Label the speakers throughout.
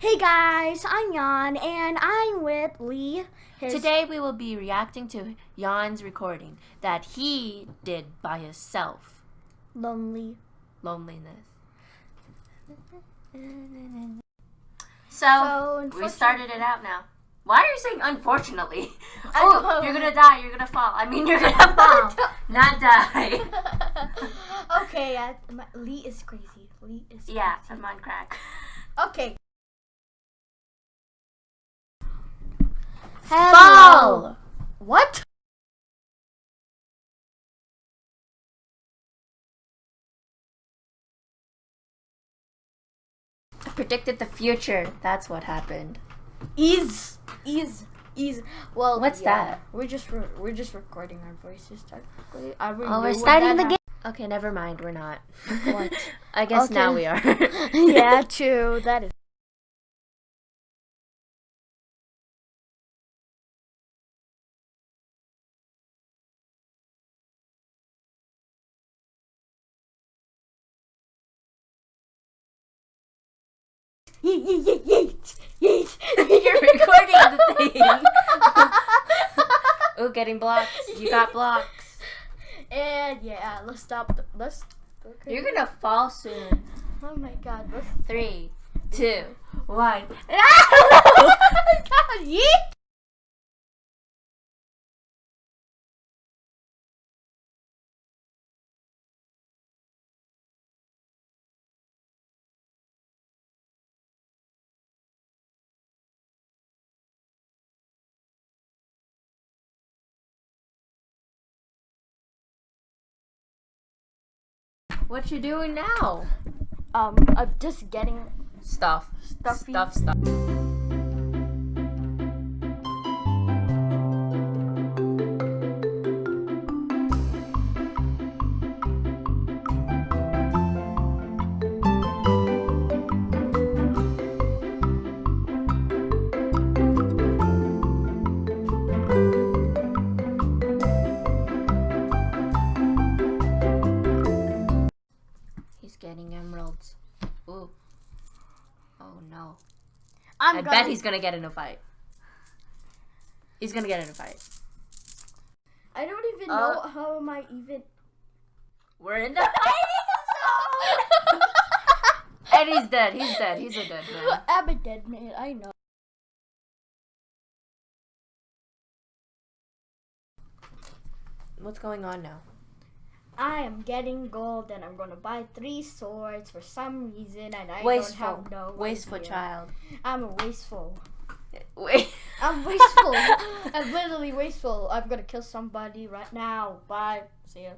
Speaker 1: Hey guys, I'm Jan and I'm with Lee. His
Speaker 2: Today we will be reacting to Jan's recording that he did by himself.
Speaker 1: lonely.
Speaker 2: Loneliness.
Speaker 1: So,
Speaker 2: So, we started it out now. Why are you saying unfortunately? Oh, you're gonna die, you're gonna fall. I mean, you're gonna fall, not die.
Speaker 1: okay, uh, my, Lee is crazy. Lee is
Speaker 2: yeah,
Speaker 1: crazy.
Speaker 2: I'm on crack.
Speaker 1: Okay.
Speaker 2: Fall.
Speaker 1: What?
Speaker 2: I predicted the future. That's what happened.
Speaker 1: Is is is well.
Speaker 2: What's
Speaker 1: yeah,
Speaker 2: that?
Speaker 1: We're just re- we're just recording our voices. Technically, I
Speaker 2: Oh, we're starting the game. Okay, never mind. We're not.
Speaker 1: What?
Speaker 2: I guess now we are.
Speaker 1: yeah, true. That is. Yeet, yeet, yeet, yeet, yeet.
Speaker 2: You're recording the thing. Ooh, getting blocks. You got blocks.
Speaker 1: And yeah, let's stop. The, let's. Okay.
Speaker 2: You're gonna fall soon.
Speaker 1: Oh my god. Let's.
Speaker 2: Three, two, one.
Speaker 1: oh my god. Yeet.
Speaker 2: What you doing now?
Speaker 1: Um, I'm just getting
Speaker 2: Stuff.
Speaker 1: Stuffy.
Speaker 2: Stuff. Stuff. He's getting emeralds. Ooh. Oh no.
Speaker 1: I'm
Speaker 2: I bet he's gonna get in a fight. He's gonna get in a fight.
Speaker 1: I don't even
Speaker 2: Uh,
Speaker 1: know how am I even.
Speaker 2: We're in the And he's dead. He's dead. He's a dead man.
Speaker 1: I'm a dead man. I know.
Speaker 2: What's going on now?
Speaker 1: I am getting gold, and I'm gonna buy three swords for some reason, and I
Speaker 2: Wasteful.
Speaker 1: don't have no
Speaker 2: Wasteful
Speaker 1: idea.
Speaker 2: child.
Speaker 1: I'm a wasteful.
Speaker 2: Wait.
Speaker 1: I'm wasteful. I'm literally wasteful. I'm gonna kill somebody right now. Bye. See ya.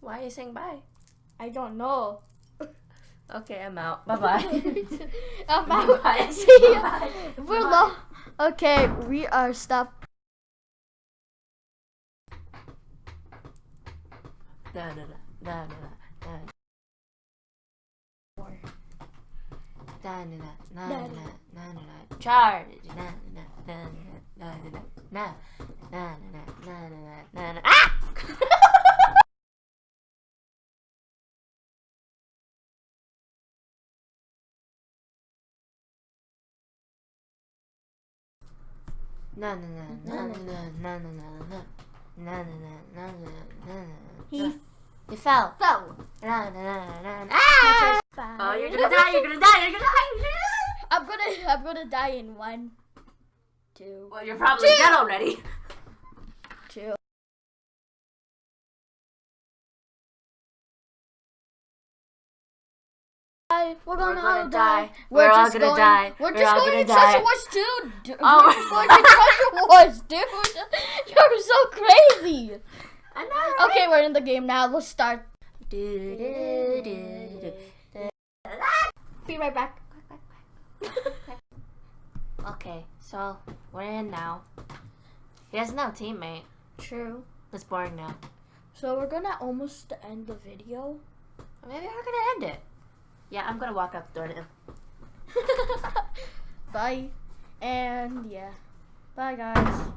Speaker 2: Why are you saying bye?
Speaker 1: I don't know.
Speaker 2: Okay, I'm out. Bye bye.
Speaker 1: I'm out.
Speaker 2: Bye.
Speaker 1: See ya.
Speaker 2: Bye.
Speaker 1: We're
Speaker 2: Bye.
Speaker 1: low. Okay, we are stop.
Speaker 2: No, no, no, no. Na na na na na na na na charge na na na na na na na na na na na na na ah na na na na na na na na na na na na na na
Speaker 1: He
Speaker 2: he fell
Speaker 1: fell.
Speaker 2: na na na na ah oh you're gonna die you're gonna die you're gonna die gonna
Speaker 1: I'm gonna I'm gonna die in one, two,
Speaker 2: well you're probably
Speaker 1: Two.
Speaker 2: dead already
Speaker 1: two. We're gonna,
Speaker 2: gonna
Speaker 1: all
Speaker 2: die.
Speaker 1: die.
Speaker 2: We're all
Speaker 1: just
Speaker 2: gonna
Speaker 1: going,
Speaker 2: die.
Speaker 1: We're,
Speaker 2: We're
Speaker 1: just
Speaker 2: all
Speaker 1: going
Speaker 2: gonna
Speaker 1: to treasure
Speaker 2: die.
Speaker 1: wars, dude.
Speaker 2: Oh.
Speaker 1: We're just going to treasure wars, dude. You're so crazy.
Speaker 2: Know
Speaker 1: Okay, we're in the game now. Let's start.
Speaker 2: do, do, do, do.
Speaker 1: Be right back.
Speaker 2: okay so we're in now he has no teammate
Speaker 1: True.
Speaker 2: it's boring now
Speaker 1: So we're gonna almost end the video.
Speaker 2: maybe we're gonna end it yeah I'm gonna walk up the door to him
Speaker 1: Bye. And yeah. Bye guys.